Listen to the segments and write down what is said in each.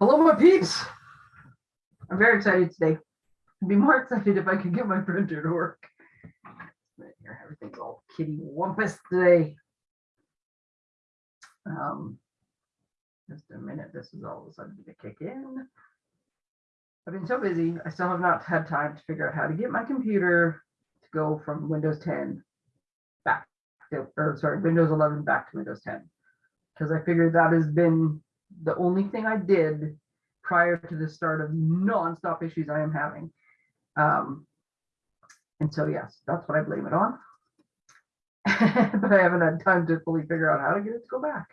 Hello, my peeps. I'm very excited today. I'd be more excited if I could get my printer to work. Everything's all kitty wampus today. Um, just a minute, this is all of a sudden to kick in. I've been so busy, I still have not had time to figure out how to get my computer to go from Windows 10 back to, or sorry, Windows 11 back to Windows 10. Because I figured that has been the only thing I did prior to the start of nonstop issues I am having. Um, and so, yes, that's what I blame it on. but I haven't had time to fully figure out how to get it to go back.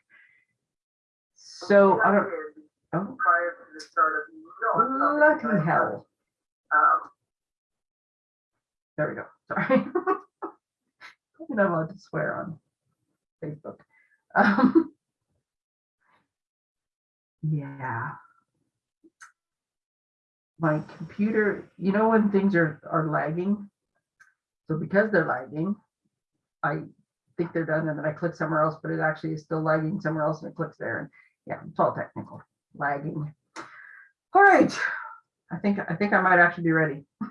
So I don't. Oh, prior to the start of no, lucky hell. um, There we go. Sorry. Probably not allowed to swear on Facebook. Um, yeah. My computer, you know, when things are, are lagging. So because they're lagging, I think they're done and then I click somewhere else, but it actually is still lagging somewhere else and it clicks there. And yeah, it's all technical, lagging. All right. I think, I think I might actually be ready.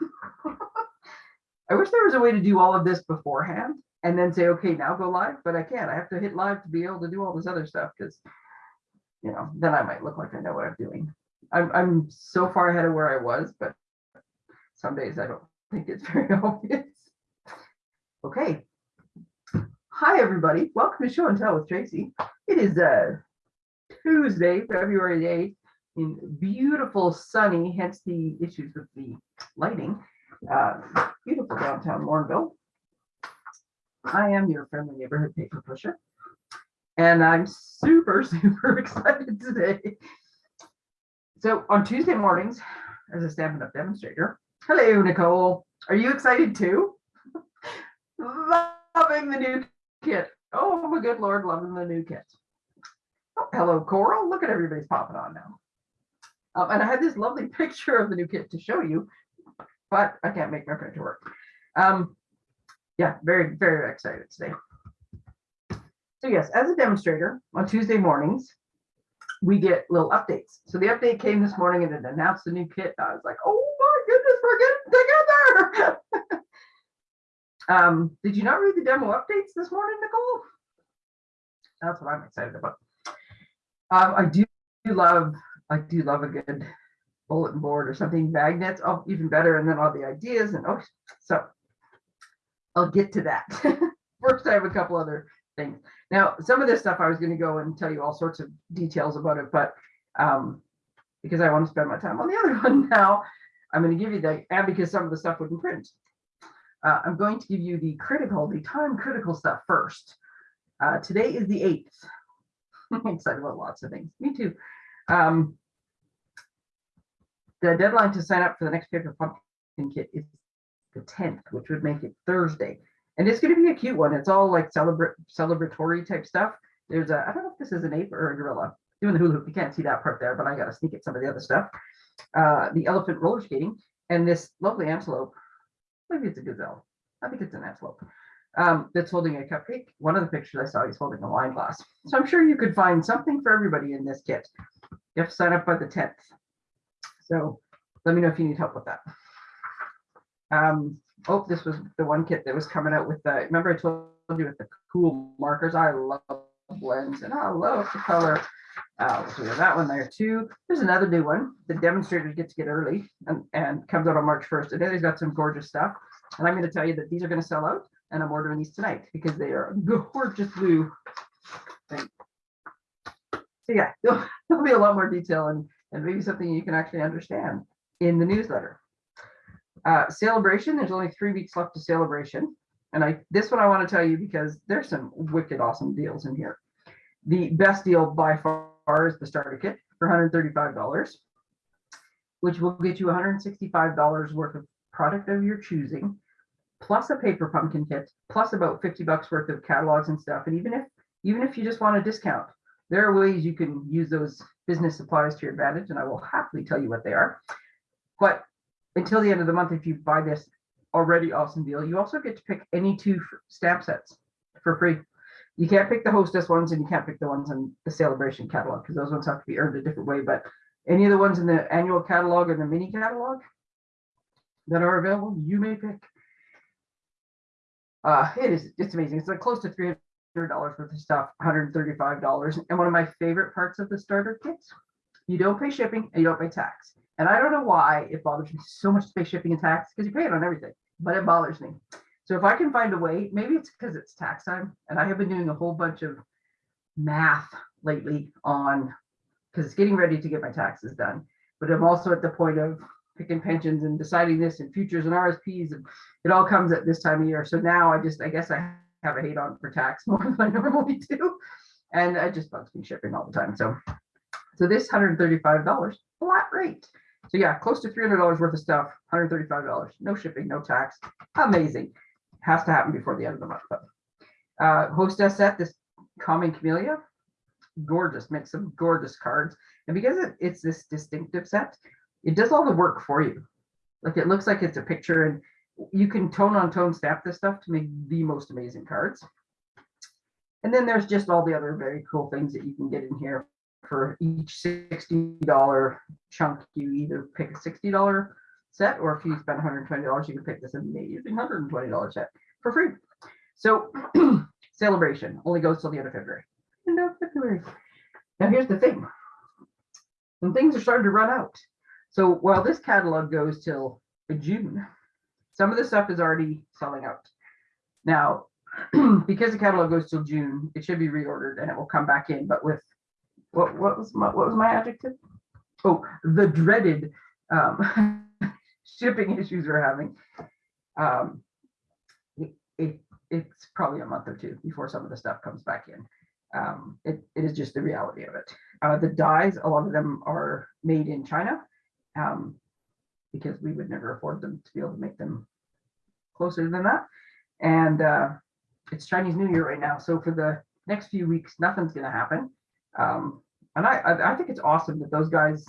I wish there was a way to do all of this beforehand and then say, okay, now go live, but I can't. I have to hit live to be able to do all this other stuff because, you know, then I might look like I know what I'm doing. I'm, I'm so far ahead of where I was, but some days I don't think it's very obvious. Okay. Hi, everybody. Welcome to Show and Tell with Tracy. It is uh, Tuesday, February 8th in beautiful sunny, hence the issues with the lighting. Uh, beautiful downtown Morinville. I am your friendly neighborhood paper pusher. And I'm super, super excited today. So on Tuesday mornings, as a Stampin' Up demonstrator, hello, Nicole. Are you excited too? Loving the new kit. Oh, my good Lord, loving the new kit. Oh, hello, Coral. Look at everybody's popping on now. Um, and I had this lovely picture of the new kit to show you, but I can't make my printer work. Um, yeah, very, very excited today. So yes, as a demonstrator on Tuesday mornings, we get little updates. So the update came this morning and it announced the new kit. I was like, oh my goodness, we're getting together. um, did you not read the demo updates this morning, Nicole? That's what I'm excited about. Um, I do love, I do love a good bulletin board or something, magnets, oh, even better, and then all the ideas and oh, so I'll get to that. First, I have a couple other things. Now, some of this stuff I was going to go and tell you all sorts of details about it, but um, because I want to spend my time on the other one now, I'm going to give you the, and because some of the stuff wouldn't print. Uh, I'm going to give you the critical, the time critical stuff first. Uh, today is the 8th. I'm excited about lots of things. Me too. Um, the deadline to sign up for the next paper pumpkin kit is the 10th, which would make it Thursday. And it's going to be a cute one. It's all like celebratory type stuff. There's a, I don't know if this is an ape or a gorilla doing the hula hoop. You can't see that part there, but I got to sneak at some of the other stuff. Uh, the elephant roller skating and this lovely antelope. Maybe it's a gazelle. I think it's an antelope. Um, that's holding a cupcake. One of the pictures I saw, he's holding a wine glass. So I'm sure you could find something for everybody in this kit. You have to sign up by the 10th. So let me know if you need help with that. Um, oh, this was the one kit that was coming out with the, remember I told you with the cool markers. I love blends and I love the color. Uh, so we have that one there too. There's another new one. The demonstrators get to get early and, and comes out on March 1st. And then he's got some gorgeous stuff. And I'm going to tell you that these are going to sell out and I'm ordering these tonight because they are gorgeous blue. thing. So yeah, there'll, there'll be a lot more detail and, and maybe something you can actually understand in the newsletter. Uh, celebration, there's only three weeks left to celebration. And I this one I want to tell you because there's some wicked awesome deals in here. The best deal by far is the starter kit for $135, which will get you $165 worth of product of your choosing, plus a paper pumpkin kit, plus about 50 bucks worth of catalogs and stuff. And even if even if you just want a discount, there are ways you can use those business supplies to your advantage, and I will happily tell you what they are. But until the end of the month, if you buy this already awesome deal, you also get to pick any two stamp sets for free. You can't pick the hostess ones and you can't pick the ones in the celebration catalog because those ones have to be earned a different way. But Any of the ones in the annual catalog or the mini catalog that are available, you may pick. Uh, it is, it's amazing. It's like close to three hundred dollars worth of stuff, hundred and thirty-five dollars. And one of my favorite parts of the starter kits, you don't pay shipping and you don't pay tax. And I don't know why it bothers me so much pay shipping and tax because you pay it on everything, but it bothers me. So if I can find a way, maybe it's because it's tax time and I have been doing a whole bunch of math lately on, because it's getting ready to get my taxes done. But I'm also at the point of picking pensions and deciding this and futures and RSPs and it all comes at this time of year. So now I just, I guess I have a hate on for tax more than I normally do. And it just bugs me shipping all the time. So, so this hundred and thirty-five dollars, flat rate. So yeah, close to three hundred dollars worth of stuff, hundred and thirty-five dollars, no shipping, no tax. Amazing. Has to happen before the end of the month. But uh, hostess set, this common camellia, gorgeous, makes some gorgeous cards. And because it, it's this distinctive set, it does all the work for you. Like it looks like it's a picture and you can tone on tone stamp this stuff to make the most amazing cards. And then there's just all the other very cool things that you can get in here for each $60 chunk. You either pick a $60 set or if you spend $120, you can pick this amazing $120 set for free. So celebration only goes till the end of February. End of February. Now here's the thing. When things are starting to run out. So while this catalog goes till June, some of the stuff is already selling out. Now, because the catalog goes till June, it should be reordered and it will come back in, but with what what was my what was my adjective? Oh, the dreaded um, shipping issues we're having. Um, it, it it's probably a month or two before some of the stuff comes back in. Um, it, it is just the reality of it. Uh, the dies, a lot of them are made in China um, because we would never afford them to be able to make them closer than that. And uh, it's Chinese New Year right now. So for the next few weeks, nothing's going to happen. Um, and I, I, think it's awesome that those guys,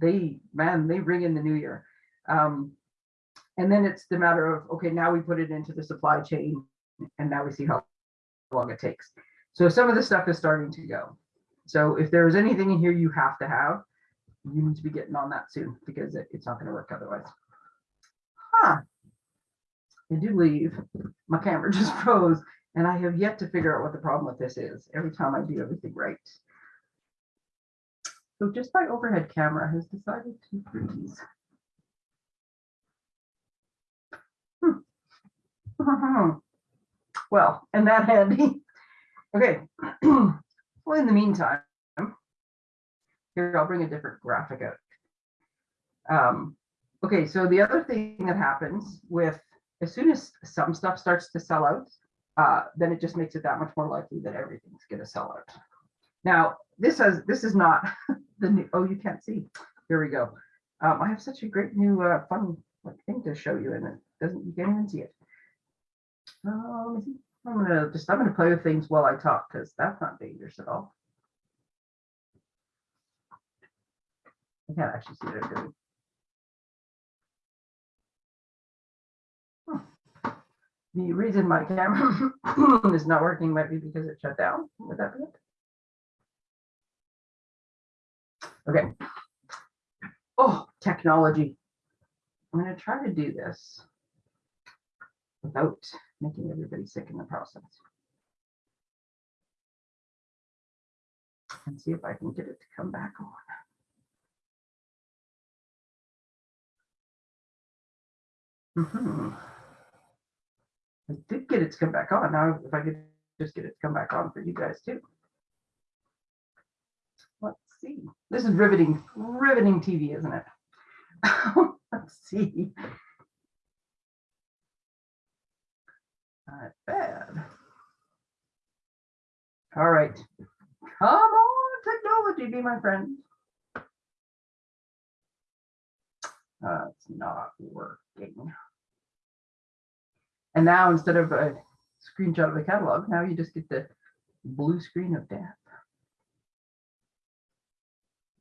they, man, they bring in the new year. Um, and then it's the matter of, okay, now we put it into the supply chain and now we see how long it takes. So some of the stuff is starting to go. So if there's anything in here you have to have, you need to be getting on that soon because it, it's not going to work otherwise. Huh. I do believe my camera just froze and I have yet to figure out what the problem with this is every time I do everything right. So just my overhead camera has decided to freeze. Hmm. Well, and that handy. Okay. well, in the meantime, here I'll bring a different graphic out. Um, okay, so the other thing that happens with as soon as some stuff starts to sell out, uh, then it just makes it that much more likely that everything's going to sell out. Now, this has this is not the new. Oh, you can't see. Here we go. Um, I have such a great new uh, fun like, thing to show you, and it doesn't. You can't even see it. Let me see. I'm gonna just I'm gonna play with things while I talk because that's not dangerous at all. I can't actually see what I'm. The reason my camera is not working might be because it shut down. Would that be it? Okay. Oh, technology. I'm going to try to do this without making everybody sick in the process. And see if I can get it to come back on. Mm -hmm. I did get it to come back on. Now, if I could just get it to come back on for you guys too. See. This is riveting, riveting TV, isn't it? Let's see. Not bad. All right. Come on, technology, be my friend. Uh, it's not working. And now instead of a screenshot of the catalog, now you just get the blue screen of death.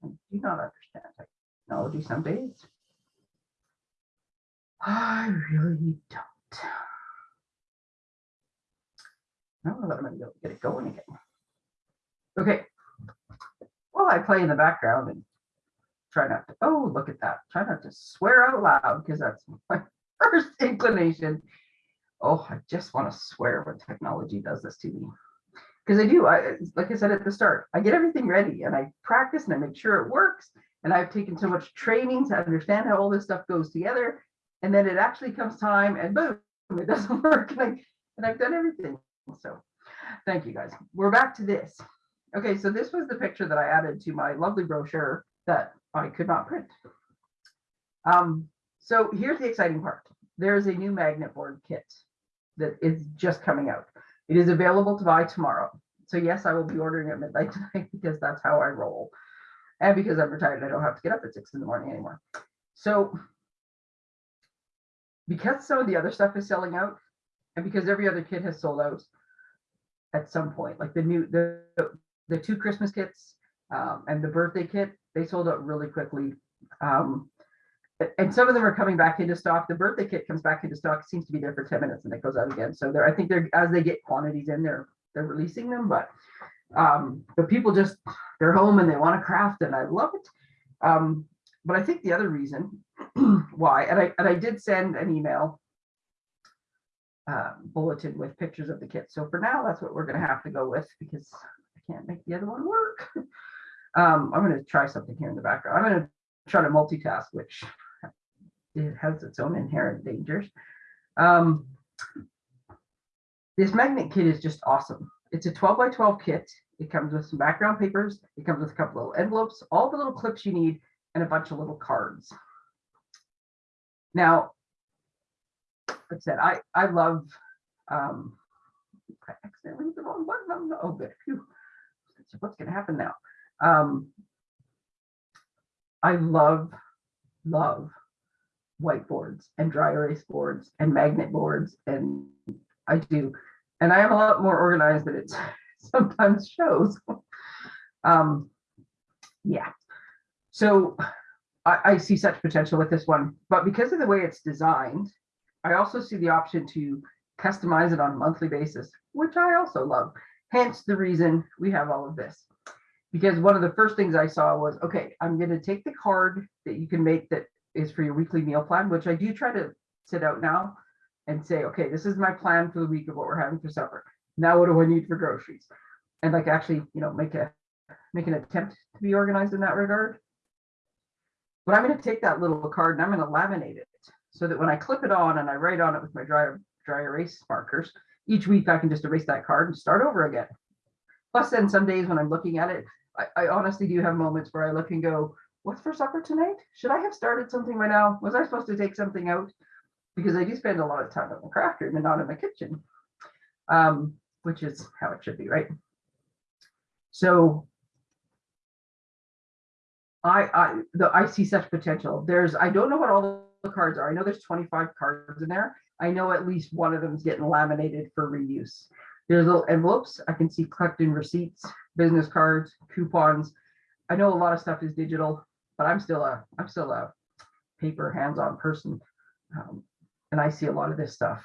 I do not understand technology some days. I really don't. I don't know that I'm gonna get it going again. Okay. Well, I play in the background and try not to, oh, look at that. Try not to swear out loud because that's my first inclination. Oh, I just want to swear when technology does this to me. Because I do, I, like I said at the start, I get everything ready and I practice and I make sure it works. And I've taken so much training to understand how all this stuff goes together. And then it actually comes time and boom, it doesn't work. And, I, and I've done everything. So thank you guys. We're back to this. Okay, so this was the picture that I added to my lovely brochure that I could not print. Um, so here's the exciting part. There is a new magnet board kit that is just coming out. It is available to buy tomorrow. So yes, I will be ordering at midnight tonight because that's how I roll. And because I'm retired, I don't have to get up at six in the morning anymore. So because some of the other stuff is selling out and because every other kit has sold out at some point, like the new, the, the two Christmas kits um, and the birthday kit, they sold out really quickly. Um, and some of them are coming back into stock. The birthday kit comes back into stock, seems to be there for 10 minutes and it goes out again. So they're, I think they're, as they get quantities in, they're, they're releasing them, but, um, but people just, they're home and they want to craft and I love it. Um, but I think the other reason why, and I, and I did send an email uh, bulletin with pictures of the kit. So for now, that's what we're gonna have to go with because I can't make the other one work. Um, I'm gonna try something here in the background. I'm gonna try to multitask, which it has its own inherent dangers. Um, this magnet kit is just awesome. It's a 12 by 12 kit. It comes with some background papers. It comes with a couple little envelopes, all the little clips you need, and a bunch of little cards. Now, like I said, I, I love, um, I accidentally hit the wrong button. Oh. Good. Phew. What's gonna happen now? Um, I love, love whiteboards and dry erase boards and magnet boards and I do. And I am a lot more organized than it sometimes shows. Um, yeah. So I, I see such potential with this one, but because of the way it's designed, I also see the option to customize it on a monthly basis, which I also love. Hence the reason we have all of this. Because one of the first things I saw was, okay, I'm going to take the card that you can make that is for your weekly meal plan, which I do try to sit out now and say, okay, this is my plan for the week of what we're having for supper. Now what do I need for groceries? And like actually, you know, make a make an attempt to be organized in that regard. But I'm going to take that little card and I'm going to laminate it so that when I clip it on and I write on it with my dry dry erase markers, each week I can just erase that card and start over again. Plus, then some days when I'm looking at it, I, I honestly do have moments where I look and go, "What's for supper tonight? Should I have started something by now? Was I supposed to take something out?" Because I do spend a lot of time in the craft room and not in the kitchen, um, which is how it should be, right? So I, I, the, I see such potential. There's, I don't know what all the cards are. I know there's 25 cards in there. I know at least one of them is getting laminated for reuse. There's little envelopes. I can see collecting receipts, business cards, coupons. I know a lot of stuff is digital, but I'm still a, I'm still a paper hands-on person. Um, and I see a lot of this stuff.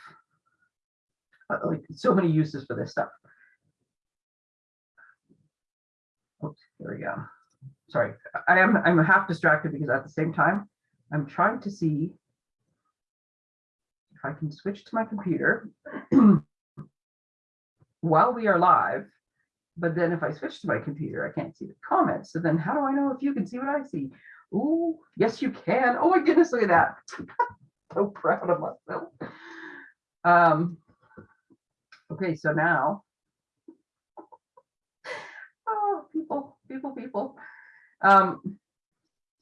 Uh, Like so many uses for this stuff. Oops, there we go sorry, I am, I'm half distracted because at the same time, I'm trying to see if I can switch to my computer while we are live. But then if I switch to my computer, I can't see the comments. So then how do I know if you can see what I see? Ooh, yes, you can. Oh my goodness, look at that. so proud of myself. Um, okay, so now, oh, people, people, people. Um,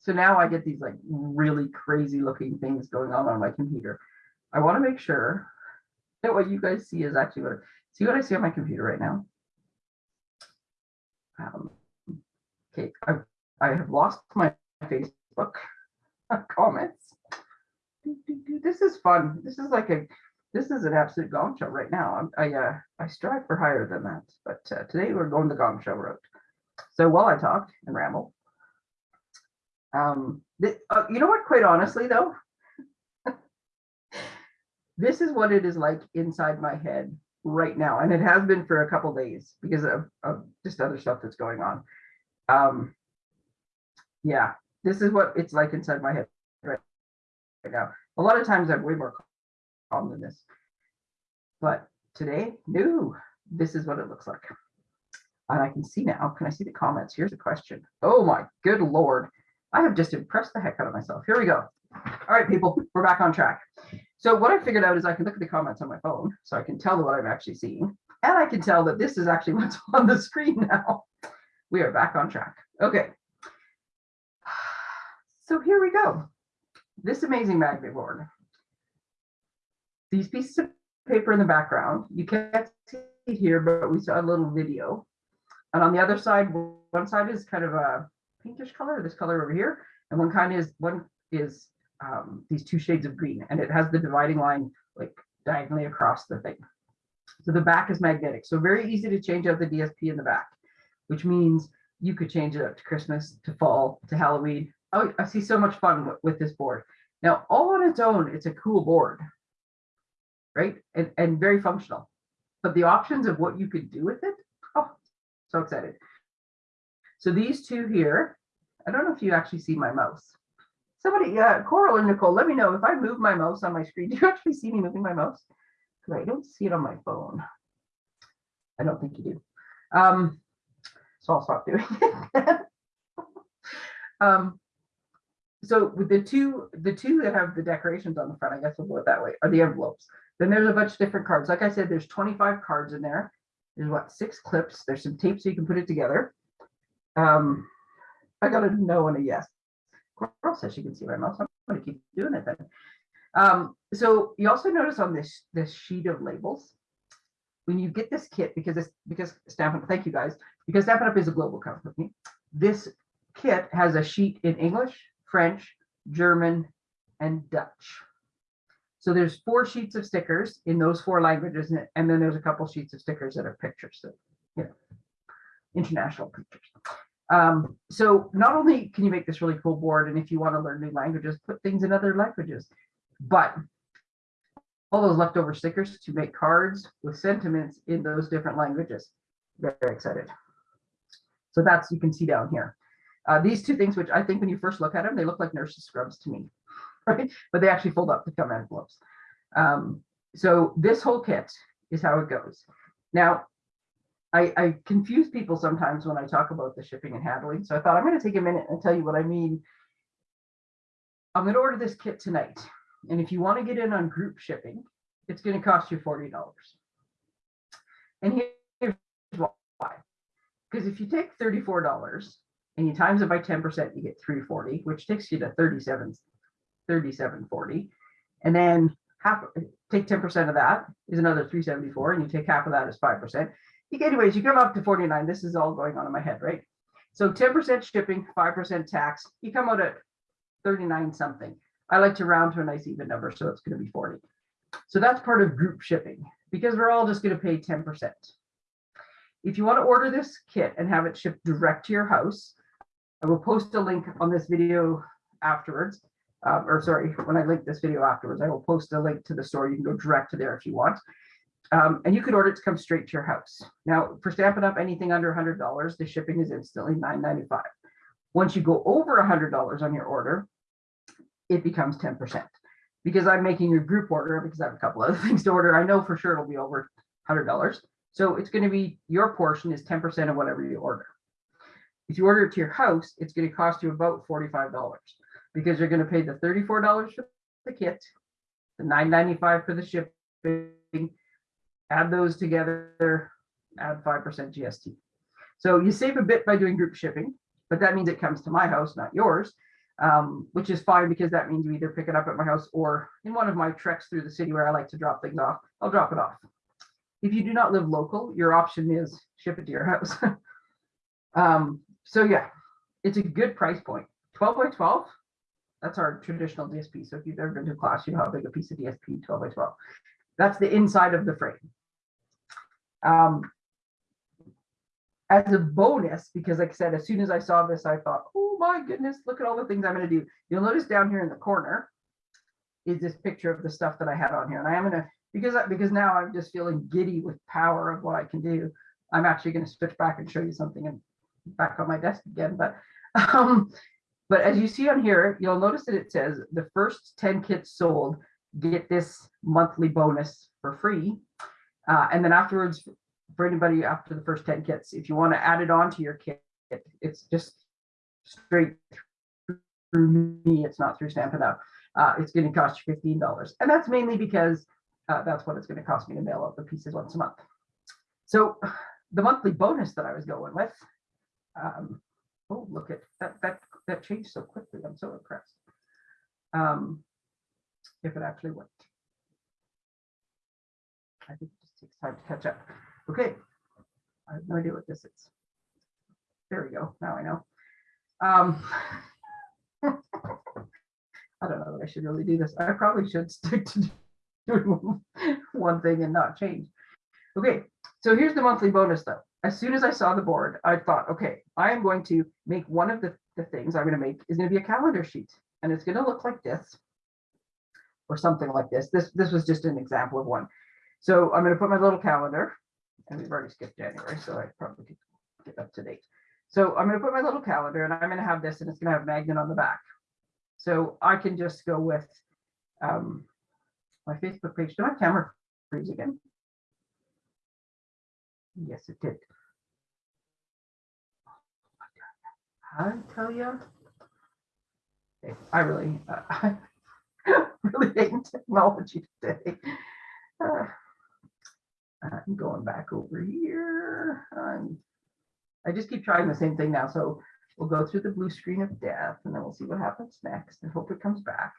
so now I get these like really crazy looking things going on on my computer. I want to make sure that what you guys see is actually what, see what I see on my computer right now. Um, okay, I, I have lost my Facebook comments. This is fun. This is like a, this is an absolute gong show right now. I, I, uh, I strive for higher than that, but uh, today we're going the gong show route. So while I talk and ramble, um, th- uh, you know what, quite honestly though, this is what it is like inside my head right now. And it has been for a couple days because of, of just other stuff that's going on. Um, yeah, this is what it's like inside my head right now. A lot of times I'm way more calm than this. But today, no, this is what it looks like. And I can see now, can I see the comments? Here's a question. Oh my good lord. I have just impressed the heck out of myself. Here we go. All right, people, we're back on track. So what I figured out is I can look at the comments on my phone, so I can tell what I'm actually seeing. And I can tell that this is actually what's on the screen now. We are back on track. Okay. So here we go. This amazing magnet board. These pieces of paper in the background, you can't see it here, but we saw a little video. And on the other side, one side is kind of a pinkish color, this color over here, and one kind is one is um, these two shades of green, and it has the dividing line like diagonally across the thing. So the back is magnetic, so very easy to change out the DSP in the back, which means you could change it up to Christmas, to fall, to Halloween. Oh, I see so much fun with, with this board. Now, all on its own, it's a cool board, right? And, and very functional. But the options of what you could do with it, oh, so excited. So these two here, I don't know if you actually see my mouse. Somebody, uh, Coral or Nicole, let me know if I move my mouse on my screen. Do you actually see me moving my mouse? Because I don't see it on my phone. I don't think you do. Um, so I'll stop doing it. um, so with the two, the two that have the decorations on the front, I guess we'll go it that way, are the envelopes. Then there's a bunch of different cards. Like I said, there's 25 cards in there. There's what, six clips. There's some tape so you can put it together. Um, I got a no and a yes. Coral says she can see my mouse. I'm gonna keep doing it then. Um, so you also notice on this, this sheet of labels, when you get this kit, because this, because Stampin' thank you guys, because Stampin' Up is a global company, this kit has a sheet in English, French, German, and Dutch. So there's four sheets of stickers in those four languages, and then there's a couple sheets of stickers that are pictures, so, you know, international pictures. Um, so not only can you make this really cool board, and if you want to learn new languages, put things in other languages, but all those leftover stickers to make cards with sentiments in those different languages. Very, very excited. So that's, you can see down here. Uh, these two things, which I think when you first look at them, they look like nurse's scrubs to me, right? But they actually fold up to come envelopes. Um, so this whole kit is how it goes. Now, I, I confuse people sometimes when I talk about the shipping and handling. So I thought I'm going to take a minute and tell you what I mean. I'm going to order this kit tonight. And if you want to get in on group shipping, it's going to cost you $40. And here's why. Because if you take $34 and you times it by 10%, you get 340, which takes you to 37, 3740. And then half take 10% of that is another 374, and you take half of that as 5%. Anyways, you come up to 49. This is all going on in my head, right? So 10% shipping, 5% tax, you come out at 39 something. I like to round to a nice even number, so it's going to be 40. So that's part of group shipping because we're all just going to pay 10%. If you want to order this kit and have it shipped direct to your house, I will post a link on this video afterwards. Uh, or sorry, when I link this video afterwards, I will post a link to the store. You can go direct to there if you want. Um, and you could order it to come straight to your house. Now, for Stampin' Up, anything under $100, the shipping is instantly $9.95. Once you go over $100 on your order, it becomes 10%. Because I'm making a group order, because I have a couple other things to order, I know for sure it'll be over $100. So it's going to be, your portion is 10% of whatever you order. If you order it to your house, it's going to cost you about $45 because you're going to pay the $34 for the kit, the $9.95 for the shipping, add those together, add 5% GST. So you save a bit by doing group shipping, but that means it comes to my house, not yours, um, which is fine because that means you either pick it up at my house or in one of my treks through the city where I like to drop things off, I'll drop it off. If you do not live local, your option is ship it to your house. um, so yeah, it's a good price point. 12 by 12, that's our traditional DSP. So if you've ever been to class, you know how big a piece of DSP 12 by 12. That's the inside of the frame. Um, as a bonus, because like I said, as soon as I saw this, I thought, oh my goodness, look at all the things I'm going to do. You'll notice down here in the corner is this picture of the stuff that I had on here. And I am going to, because, I, because now I'm just feeling giddy with power of what I can do. I'm actually going to switch back and show you something and back on my desk again. But um, But as you see on here, you'll notice that it says the first ten kits sold get this monthly bonus for free. Uh, and then afterwards, for anybody after the first ten kits, if you want to add it on to your kit, it's just straight through me. It's not through Stampin' Up. Uh, it's going to cost you fifteen dollars, and that's mainly because uh, that's what it's going to cost me to mail out the pieces once a month. So the monthly bonus that I was going with. Um, oh, look at that! That that changed so quickly. I'm so impressed. Um, if it actually worked. I think takes time to catch up. Okay. I have no idea what this is. There we go. Now I know. Um, I don't know that I should really do this. I probably should stick to doing one thing and not change. Okay, so here's the monthly bonus though. As soon as I saw the board, I thought, okay, I am going to make one of the, the things I'm going to make is going to be a calendar sheet and it's going to look like this or something like this. This this was just an example of one. So I'm going to put my little calendar and we've already skipped January, so I probably could get up to date. So I'm going to put my little calendar and I'm going to have this and it's going to have magnet on the back. So I can just go with um, my Facebook page. Did my camera freeze again? Yes, it did. I tell you, I really, uh, I really hate technology today. Uh, I'm going back over here. Um, I just keep trying the same thing now. So we'll go through the blue screen of death and then we'll see what happens next and hope it comes back.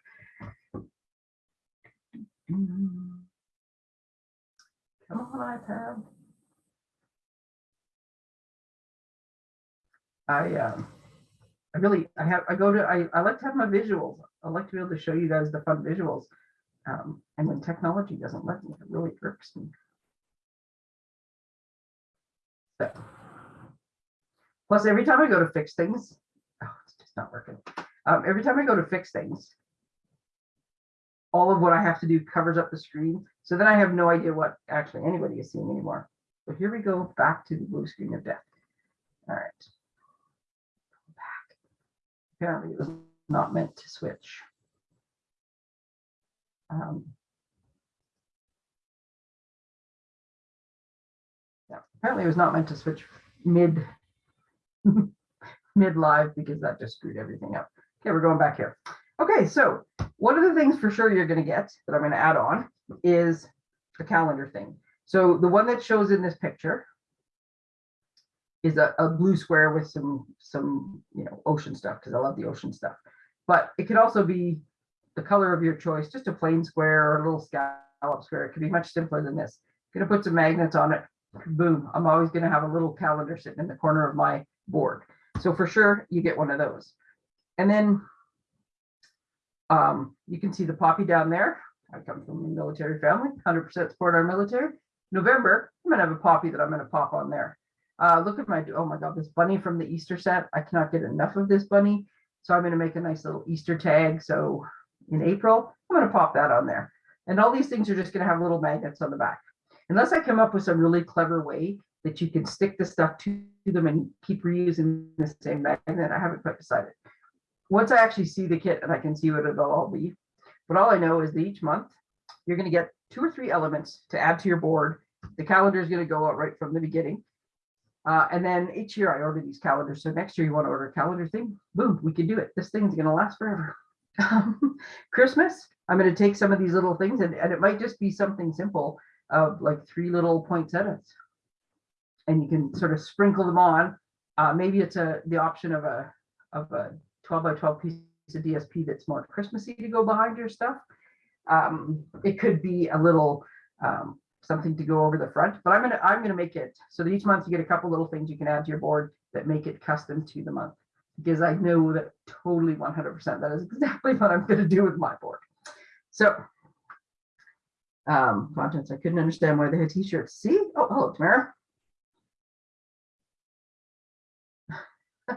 Come on, iPad. I um I really I have I go to I, I like to have my visuals. I like to be able to show you guys the fun visuals. Um, and when technology doesn't let me, it really irks me. Plus every time I go to fix things, oh, it's just not working. Um, every time I go to fix things, all of what I have to do covers up the screen. So then I have no idea what actually anybody is seeing anymore. So here we go back to the blue screen of death. All right. Back. Apparently it was not meant to switch. Um, apparently it was not meant to switch mid mid live because that just screwed everything up. Okay, we're going back here. Okay, so one of the things for sure you're going to get that I'm going to add on is the calendar thing. So the one that shows in this picture is a, a blue square with some some you know ocean stuff because I love the ocean stuff. But it could also be the color of your choice, just a plain square or a little scallop square. It could be much simpler than this. Gonna put some magnets on it. Boom. I'm always gonna have a little calendar sitting in the corner of my board. So for sure, you get one of those. And then um, you can see the poppy down there. I come from a military family, 100% support our military. November, I'm gonna have a poppy that I'm gonna pop on there. Uh, look at my, oh my God, this bunny from the Easter set. I cannot get enough of this bunny. So I'm gonna make a nice little Easter tag. So in April, I'm gonna pop that on there. And all these things are just gonna have little magnets on the back. Unless I come up with some really clever way that you can stick the stuff to them and keep reusing the same magnet, I haven't quite decided. Once I actually see the kit and I can see what it'll all be, but all I know is that each month you're gonna get two or three elements to add to your board. The calendar is gonna go out right from the beginning. Uh, and then each year I order these calendars. So next year you want to order a calendar thing, boom, we can do it. This thing's going to last forever. Christmas, I'm going to take some of these little things and, and it might just be something simple of like three little poinsettias. And you can sort of sprinkle them on. Uh, maybe it's a the option of a of a 12 by 12 piece of DSP that's more Christmassy to go behind your stuff. Um, it could be a little um, something to go over the front, but I'm gonna I'm gonna make it so that each month you get a couple little things you can add to your board that make it custom to the month because I know that totally 100% that is exactly what I'm gonna do with my board. So um contents I couldn't understand why they had t-shirts. See? Oh, hello, Tamara.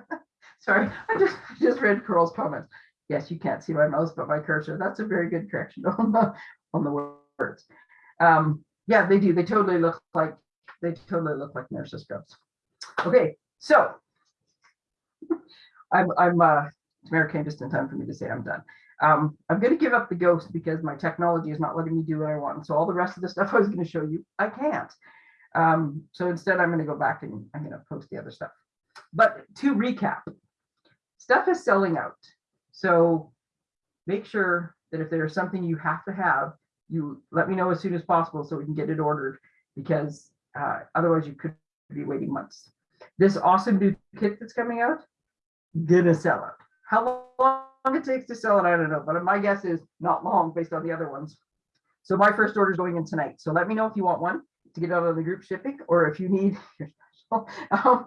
Sorry, I just I just read Carl's comments. Yes, you can't see my mouse, but my cursor. That's a very good correction on the on the words. Um, yeah, they do. They totally look like they totally look like nurses scrubs. Okay, so I'm I'm uh, Tamara came just in time for me to say I'm done. Um, I'm gonna give up the ghost because my technology is not letting me do what I want. So all the rest of the stuff I was gonna show you, I can't. Um, so instead I'm gonna go back and I'm gonna post the other stuff. But to recap, stuff is selling out. So make sure that if there's something you have to have, you let me know as soon as possible so we can get it ordered because uh, otherwise you could be waiting months. This awesome new kit that's coming out, gonna sell out. How long it takes to sell it, I don't know, but my guess is not long based on the other ones. So my first order is going in tonight. So let me know if you want one to get out of the group shipping, or if you need, um,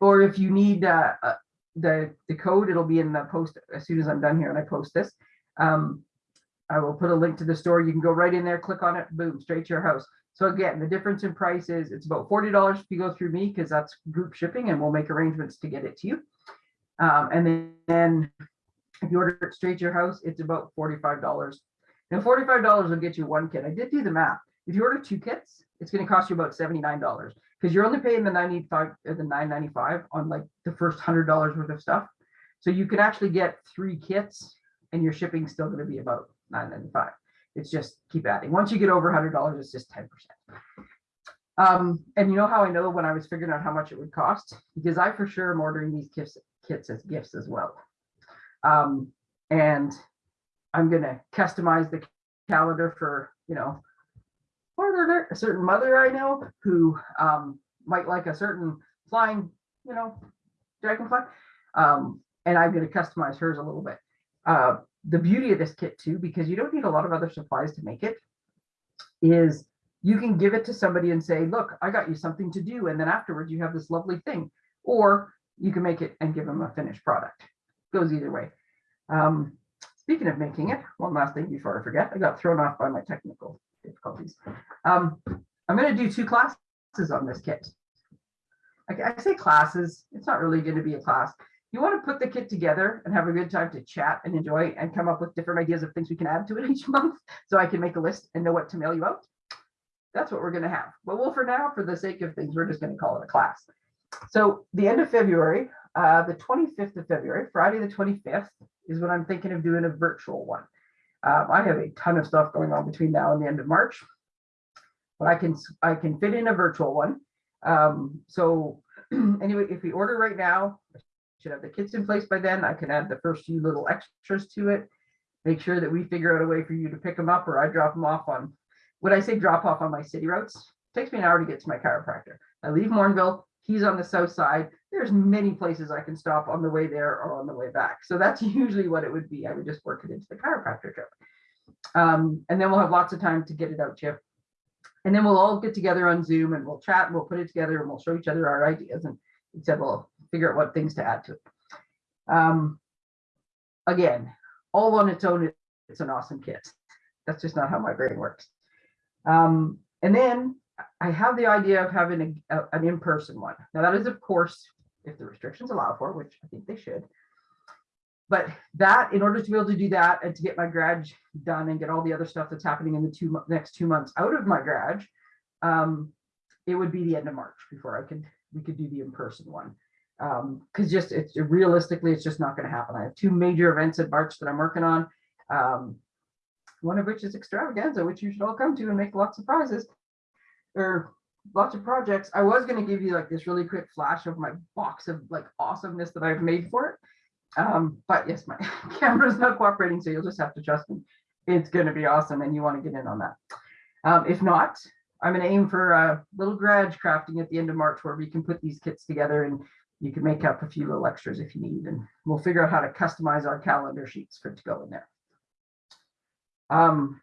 or if you need uh, uh, the the code, it'll be in the post as soon as I'm done here and I post this. Um, I will put a link to the store. You can go right in there, click on it, boom, straight to your house. So again, the difference in price is it's about forty dollars if you go through me because that's group shipping, and we'll make arrangements to get it to you. Um, and then, then if you order it straight to your house, it's about forty-five dollars. Now, forty-five dollars will get you one kit. I did do the math. If you order two kits, it's going to cost you about seventy-nine dollars because you're only paying the ninety-five, or the nine ninety-five on like the first hundred dollars worth of stuff. So you can actually get three kits, and your shipping's still going to be about nine ninety-five. It's just keep adding. Once you get over hundred dollars, it's just ten percent. Um, and you know how I know when I was figuring out how much it would cost? Because I for sure am ordering these kits, kits as gifts as well. Um, and I'm gonna customize the calendar for, you know, for a certain mother I know who um, might like a certain flying, you know, dragonfly. Um, and I'm gonna customize hers a little bit. Uh, the beauty of this kit too, because you don't need a lot of other supplies to make it, is you can give it to somebody and say, look, I got you something to do. And then afterwards you have this lovely thing. Or you can make it and give them a finished product. Goes either way. Um, speaking of making it, one last thing before I forget, I got thrown off by my technical difficulties. Um, I'm going to do two classes on this kit. I, I say classes, it's not really going to be a class. You want to put the kit together and have a good time to chat and enjoy and come up with different ideas of things we can add to it each month so I can make a list and know what to mail you out. That's what we're going to have. But well, for now, for the sake of things, we're just going to call it a class. So the end of February, uh, the 25th of February, Friday the 25th is when I'm thinking of doing a virtual one. Um, I have a ton of stuff going on between now and the end of March, but I can I can fit in a virtual one. Um, so anyway, if we order right now, I should have the kits in place by then. I can add the first few little extras to it. Make sure that we figure out a way for you to pick them up, or I drop them off on. When I say drop off on my city routes, it takes me an hour to get to my chiropractor. I leave Morinville. He's on the south side. There's many places I can stop on the way there or on the way back. So that's usually what it would be. I would just work it into the chiropractor trip. Um, and then we'll have lots of time to get it out, Chip. And then we'll all get together on Zoom and we'll chat and we'll put it together and we'll show each other our ideas and we'll figure out what things to add to it. Um, again, all on its own, it's an awesome kit. That's just not how my brain works. Um, and then I have the idea of having a, a, an in-person one. Now that is, of course, if the restrictions allow for, which I think they should. But that, in order to be able to do that and to get my grad done and get all the other stuff that's happening in the two next two months out of my grad, um, it would be the end of March before I could we could do the in-person one. Um, because just it's realistically, it's just not going to happen. I have two major events in March that I'm working on. Um, one of which is extravaganza, which you should all come to and make lots of prizes or lots of projects. I was going to give you like this really quick flash of my box of like awesomeness that I've made for it. Um, but yes, my camera's not cooperating, so you'll just have to trust me. It's going to be awesome, and you want to get in on that. Um, if not, I'm going to aim for a little garage crafting at the end of March where we can put these kits together and you can make up a few little extras if you need, and we'll figure out how to customize our calendar sheets for it to go in there. Um,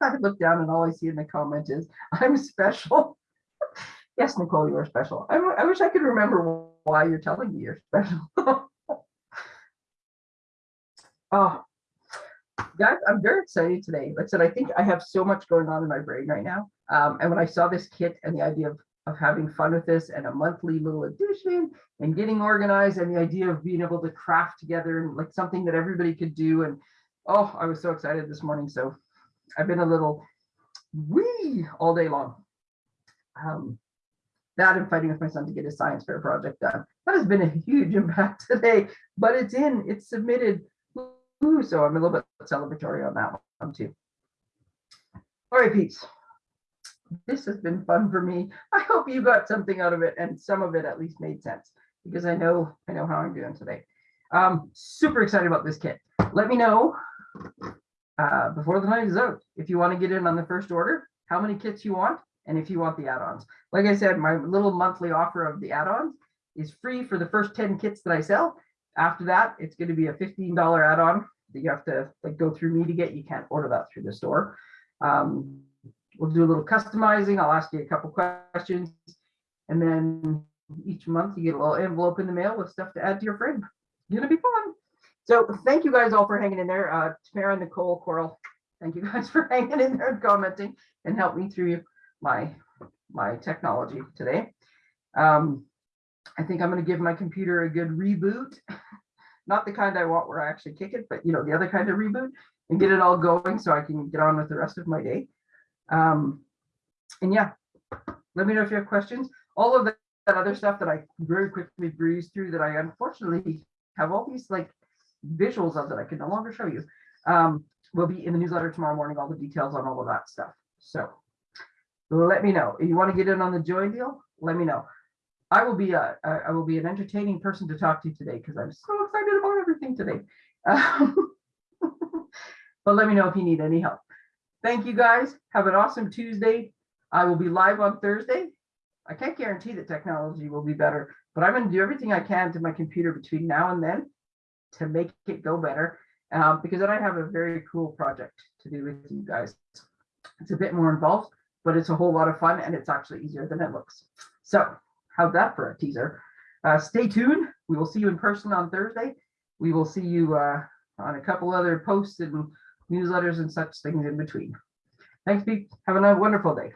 I look down and all I see in the comment is, I'm special. yes, Nicole, you are special. I, I wish I could remember why you're telling me you're special. oh, guys, I'm very excited today. Like I said, I think I have so much going on in my brain right now. Um, and when I saw this kit and the idea of, of having fun with this and a monthly little edition and getting organized and the idea of being able to craft together and like something that everybody could do. And oh, I was so excited this morning. So I've been a little wee all day long. Um, that and fighting with my son to get his science fair project done. That has been a huge impact today, but it's in, it's submitted. Ooh, so I'm a little bit celebratory on that one too. All right, peeps. This has been fun for me. I hope you got something out of it and some of it at least made sense because I know, I know how I'm doing today. Um, super excited about this kit. Let me know uh, before the night is out, if you want to get in on the first order, how many kits you want, and if you want the add-ons. Like I said, my little monthly offer of the add-ons is free for the first 10 kits that I sell. After that, it's going to be a $15 add-on that you have to like go through me to get. You can't order that through the store. Um, we'll do a little customizing. I'll ask you a couple questions. And then each month you get a little envelope in the mail with stuff to add to your frame. It's gonna be fun. So thank you guys all for hanging in there. Uh, Tamara, Nicole, Coral, thank you guys for hanging in there and commenting and help me through my, my technology today. Um, I think I'm gonna give my computer a good reboot. Not the kind I want where I actually kick it, but you know, the other kind of reboot and get it all going so I can get on with the rest of my day. Um, and yeah, let me know if you have questions. All of that that other stuff that I very quickly breezed through that I unfortunately have all these like visuals of that I can no longer show you. Um, will be in the newsletter tomorrow morning, all the details on all of that stuff. So let me know. If you want to get in on the join deal, let me know. I will be a, I will be an entertaining person to talk to today because I'm so excited about everything today. Um, but let me know if you need any help. Thank you guys. Have an awesome Tuesday. I will be live on Thursday. I can't guarantee that technology will be better, but I'm going to do everything I can to my computer between now and then to make it go better. Um, because then I have a very cool project to do with you guys. It's a bit more involved, but it's a whole lot of fun and it's actually easier than it looks. So how's that for a teaser? Uh, stay tuned. We will see you in person on Thursday. We will see you uh, on a couple other posts and newsletters and such things in between. Thanks, Pete. Have a wonderful day.